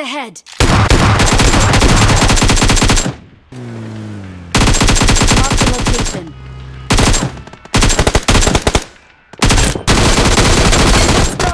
ahead!